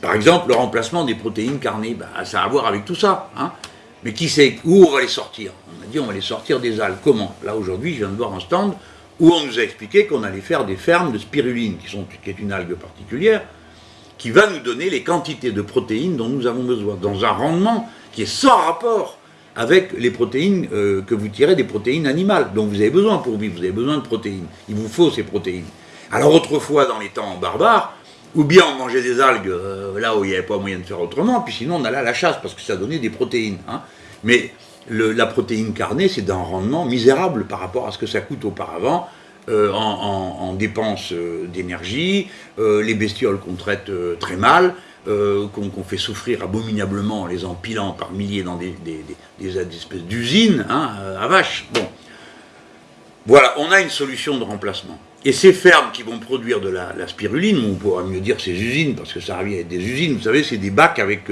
Par exemple, le remplacement des protéines carnées, bah, ça a à voir avec tout ça. Hein. Mais qui sait où on va les sortir? On a dit on va les sortir des algues. Comment? Là aujourd'hui, je viens de voir un stand où on nous a expliqué qu'on allait faire des fermes de spiruline, qui, sont, est une algue particulière, qui va nous donner les quantités de protéines dont nous avons besoin, dans un rendement qui est sans rapport avec les protéines euh, que vous tirez des protéines animales, dont vous avez besoin pour vivre, vous avez besoin de protéines, il vous faut ces protéines. Alors autrefois, dans les temps barbares, ou bien on mangeait des algues euh, là où il n'y avait pas moyen de faire autrement, puis sinon on allait à la chasse, parce que ça donnait des protéines. Hein. Mais la protéine carnée, c'est d'un rendement misérable par rapport à ce que ça coûte auparavant, euh, en, dépenses euh, d'énergie, les bestioles qu'on traite très mal, qu'on fait souffrir abominablement en les empilant par milliers dans des, espèces d'usines hein, à vaches. Bon. Voilà, on a une solution de remplacement. Et ces fermes qui vont produire de la, spiruline, on pourra mieux dire ces usines, parce que ça revient à des usines, vous savez, c'est des bacs avec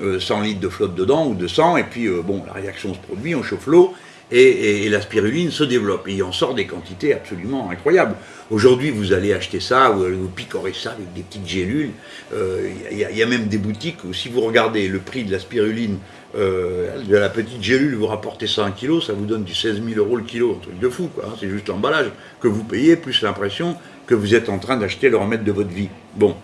100 litres de flotte dedans, ou de sang, et puis, bon, la réaction se produit, on chauffe l'eau, et, la spiruline se développe. Et il en sort des quantités absolument incroyables. Aujourd'hui, vous allez acheter ça, vous, vous picorez ça avec des petites gélules. Euh, il y, a même des boutiques où si vous regardez le prix de la spiruline, euh, de la petite gélule, vous rapportez ça un kilo, ça vous donne du 16 000 euros le kilo, un truc de fou, quoi. Hein. C'est juste l'emballage que vous payez, plus l'impression que vous êtes en train d'acheter le remède de votre vie. Bon.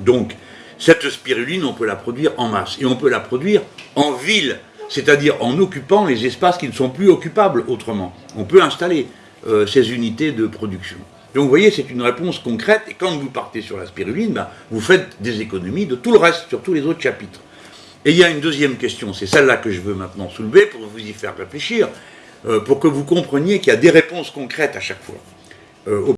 Donc, cette spiruline, on peut la produire en masse. Et on peut la produire en ville c'est-à-dire en occupant les espaces qui ne sont plus occupables autrement. On peut installer euh, ces unités de production. Donc vous voyez, c'est une réponse concrète, et quand vous partez sur la spiruline, ben, vous faites des économies de tout le reste, sur tous les autres chapitres. Et il y a une deuxième question, c'est celle-là que je veux maintenant soulever pour vous y faire réfléchir, euh, pour que vous compreniez qu'il y a des réponses concrètes à chaque fois. Euh,